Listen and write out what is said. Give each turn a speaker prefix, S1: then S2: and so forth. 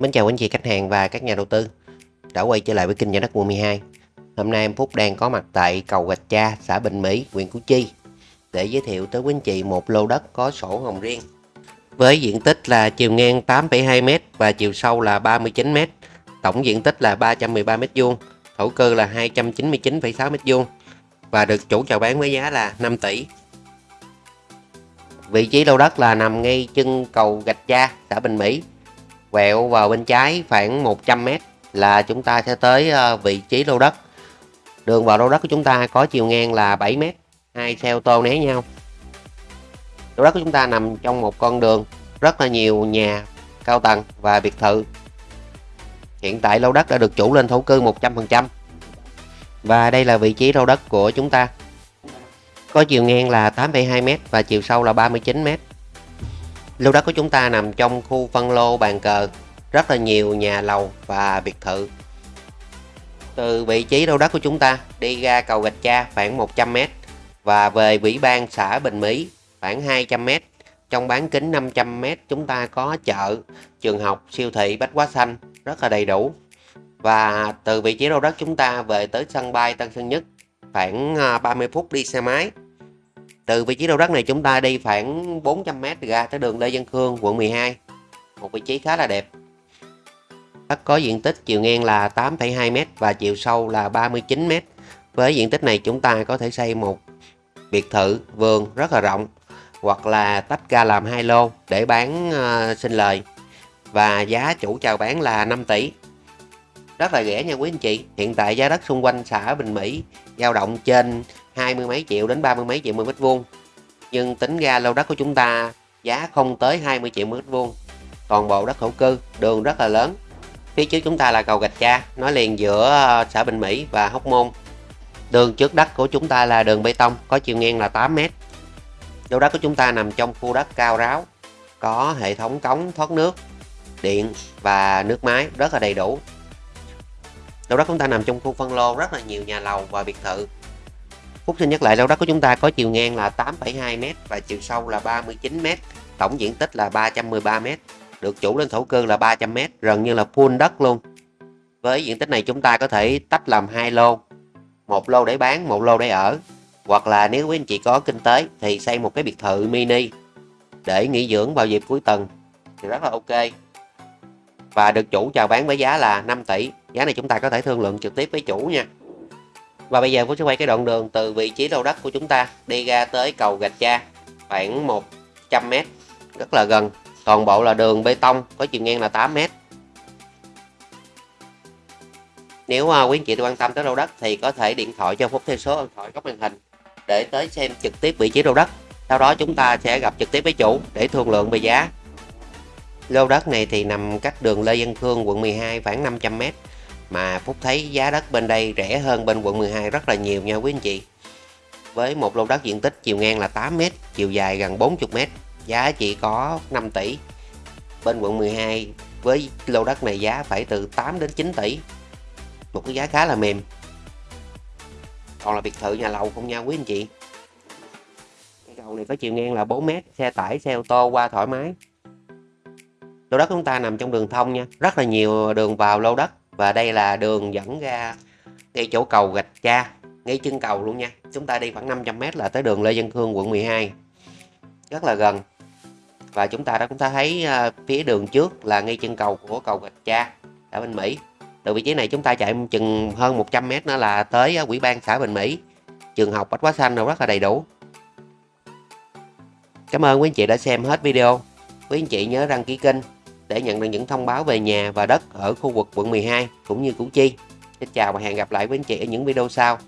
S1: Mến chào quý anh chị khách hàng và các nhà đầu tư đã quay trở lại với kênh nhà đất quận 12. Hôm nay em Phúc đang có mặt tại cầu Gạch Cha, xã Bình Mỹ, huyện Củ Chi để giới thiệu tới quý anh chị một lô đất có sổ hồng riêng với diện tích là chiều ngang 8,2m và chiều sâu là 39m, tổng diện tích là 313m2, thổ cư là 299,6m2 và được chủ chào bán với giá là 5 tỷ. Vị trí lô đất là nằm ngay chân cầu Gạch Cha, xã Bình Mỹ, quẹo vào bên trái khoảng 100m là chúng ta sẽ tới ờ, vị trí lô đất. Đường vào lô đất của chúng ta có chiều ngang là 7m, hai xe ô tô né nhau. Lô đất của chúng ta nằm trong một con đường rất là nhiều nhà cao tầng và biệt thự. Hiện tại lô đất đã được chủ lên thổ cư 100%. Và đây là vị trí lô đất của chúng ta. Có chiều ngang là 8,2m và chiều sâu là 39m. Lô đất của chúng ta nằm trong khu phân lô bàn cờ, rất là nhiều nhà lầu và biệt thự. Từ vị trí lô đất của chúng ta đi ra cầu Gạch Cha khoảng 100m và về Ủy ban xã Bình Mỹ khoảng 200m. Trong bán kính 500m chúng ta có chợ, trường học, siêu thị, bách hóa xanh rất là đầy đủ. Và từ vị trí lô đất chúng ta về tới sân bay Tân Sơn Nhất khoảng à, 30 phút đi xe máy từ vị trí lô đất này chúng ta đi khoảng 400m ra tới đường Lê Văn Khương, quận 12. Một vị trí khá là đẹp. Đất có diện tích chiều ngang là 8,2m và chiều sâu là 39m. Với diện tích này chúng ta có thể xây một biệt thự, vườn rất là rộng hoặc là tách ra làm hai lô để bán uh, sinh lời. Và giá chủ chào bán là 5 tỷ. Rất là rẻ nha quý anh chị. Hiện tại giá đất xung quanh xã Bình Mỹ dao động trên hai mươi mấy triệu đến ba mươi mấy triệu mỗi mét vuông. Nhưng tính ra lô đất của chúng ta giá không tới 20 triệu mét vuông. Toàn bộ đất thổ cư, đường rất là lớn. Phía trước chúng ta là cầu gạch cha nói liền giữa ờ, xã Bình Mỹ và Hóc Môn. Đường trước đất của chúng ta là đường bê tông, có chiều ngang là 8 mét. Lô đất của chúng ta nằm trong khu đất cao ráo, có hệ thống cống, thoát nước, điện và nước máy rất là đầy đủ. Lô đất chúng ta nằm trong khu phân lô rất là nhiều nhà lầu và biệt thự. Phúc xin nhắc lại lô đất của chúng ta có chiều ngang là 8,2m và chiều sâu là 39m, tổng diện tích là 313m, được chủ lên thổ cư là 300m, gần như là full đất luôn. Với diện tích này chúng ta có thể tách làm hai lô, một lô để bán, một lô để ở. Hoặc là nếu quý anh chị có kinh tế thì xây một cái biệt thự mini để nghỉ dưỡng vào dịp cuối tuần thì rất là ok. Và được chủ chào bán với giá là 5 tỷ. Giá này chúng ta có thể thương lượng trực tiếp với chủ nha. Và bây giờ Phú sẽ quay cái đoạn đường từ vị trí lô đất của chúng ta đi ra tới cầu Gạch Cha khoảng 100m rất là gần. Toàn bộ là đường bê tông có chiều ngang là 8m nếu uh, quý anh chị quan tâm tới lô đất thì có thể điện thoại cho Phúc theo số điện thoại góc màn hình để tới xem trực tiếp vị trí lô đất. Sau đó chúng ta sẽ gặp trực tiếp với chủ để thương lượng về giá. Lô đất này thì nằm cách đường Lê Văn Khương quận 12 khoảng 500m mà Phúc thấy giá đất bên đây rẻ hơn bên quận 12 rất là nhiều nha quý anh chị. Với một lô đất diện tích chiều ngang là 8m chiều dài gần 40m giá chỉ có 5 tỷ. Bên quận 12 với lô đất này giá phải từ 8 đến 9 tỷ. Một cái giá khá là mềm. Còn là biệt thự nhà lầu không nha quý anh chị. Cái cầu này có chiều ngang là 4m xe tải, xe ô tô qua thoải mái. Lô đất chúng ta nằm trong đường thông nha, rất là nhiều đường vào lô đất và đây là đường dẫn ra ngay chỗ cầu gạch cha ngay chân cầu luôn nha. Chúng ta đi khoảng 500m là tới đường Lê Văn Khương quận 12 rất là gần. Và chúng ta đã cũng ta thấy uh, phía đường trước là ngay chân cầu của cầu gạch cha ở bên Mỹ. Từ vị trí này chúng ta chạy chừng hơn 100m nữa là tới uh, quỹ ban xã Bình Mỹ. Trường học Bách Hóa Xanh đâu rất là đầy đủ. Cảm ơn quý anh chị đã xem hết video. Quý anh chị nhớ đăng ký kênh để nhận được những thông báo về nhà và đất ở khu vực quận 12 cũng như Củ Chi. Xin chào và hẹn gặp lại với anh chị ở những video sau.